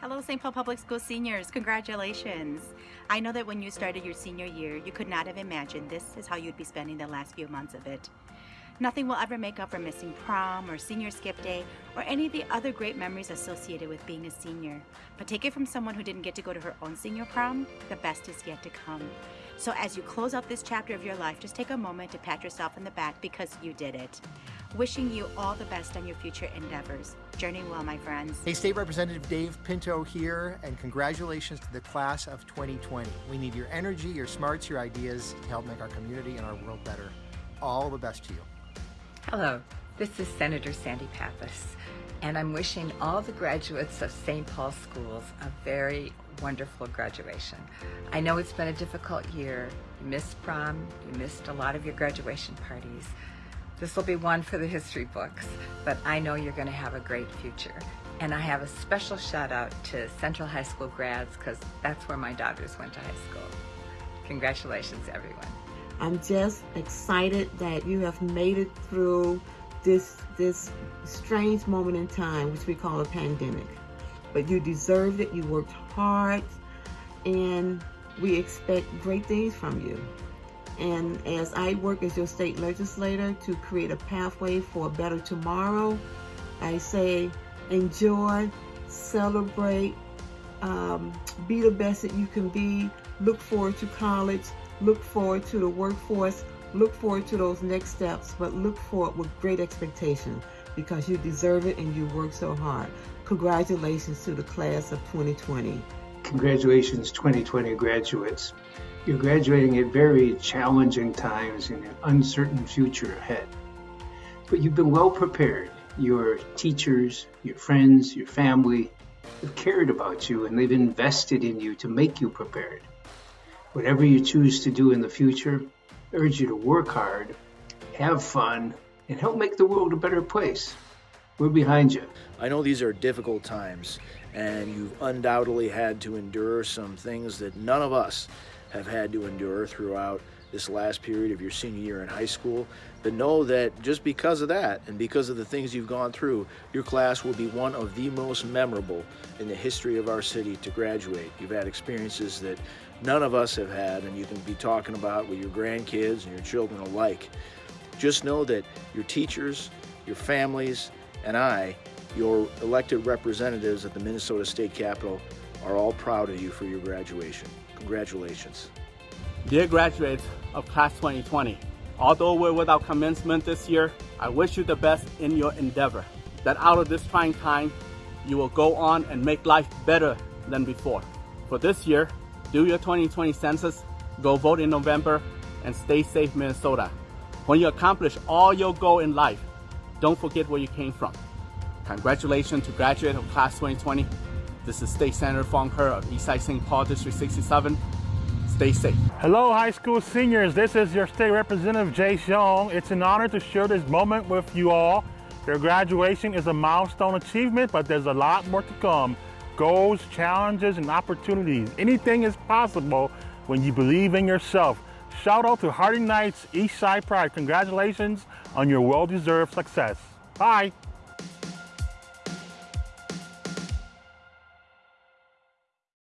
Hello, St. Paul Public School seniors. Congratulations. I know that when you started your senior year, you could not have imagined this is how you'd be spending the last few months of it. Nothing will ever make up for missing prom or senior skip day or any of the other great memories associated with being a senior. But take it from someone who didn't get to go to her own senior prom, the best is yet to come. So as you close out this chapter of your life, just take a moment to pat yourself in the back because you did it. Wishing you all the best on your future endeavors. Journey well, my friends. Hey, State Representative Dave Pinto here, and congratulations to the class of 2020. We need your energy, your smarts, your ideas to help make our community and our world better. All the best to you. Hello, this is Senator Sandy Pappas, and I'm wishing all the graduates of St. Paul Schools a very wonderful graduation. I know it's been a difficult year. You missed prom, you missed a lot of your graduation parties. This will be one for the history books, but I know you're going to have a great future. And I have a special shout out to Central High School grads because that's where my daughters went to high school. Congratulations, everyone. I'm just excited that you have made it through this this strange moment in time, which we call a pandemic. But you deserved it, you worked hard, and we expect great things from you. And as I work as your state legislator to create a pathway for a better tomorrow, I say enjoy, celebrate, um, be the best that you can be, look forward to college, look forward to the workforce, look forward to those next steps, but look forward with great expectation because you deserve it and you work so hard. Congratulations to the class of 2020. Congratulations 2020 graduates. You're graduating at very challenging times in an uncertain future ahead. But you've been well prepared. Your teachers, your friends, your family have cared about you and they've invested in you to make you prepared. Whatever you choose to do in the future, I urge you to work hard, have fun, and help make the world a better place. We're behind you. I know these are difficult times, and you've undoubtedly had to endure some things that none of us have had to endure throughout this last period of your senior year in high school. But know that just because of that and because of the things you've gone through, your class will be one of the most memorable in the history of our city to graduate. You've had experiences that none of us have had and you can be talking about with your grandkids and your children alike. Just know that your teachers, your families, and I, your elected representatives at the Minnesota State Capitol, are all proud of you for your graduation. Congratulations. Dear graduates of Class 2020, although we're without commencement this year, I wish you the best in your endeavor. That out of this trying time, you will go on and make life better than before. For this year, do your 2020 census, go vote in November, and stay safe, Minnesota. When you accomplish all your goal in life, don't forget where you came from. Congratulations to graduate of class 2020. This is State Senator Foung Hawj of Eastside St. Paul District 67. Stay safe. Hello, high school seniors. This is your state representative, Jay Xiong. It's an honor to share this moment with you all. Your graduation is a milestone achievement, but there's a lot more to come goals, challenges, and opportunities. Anything is possible when you believe in yourself. Shout out to Harding Knights East Side Pride. Congratulations on your well-deserved success. Bye.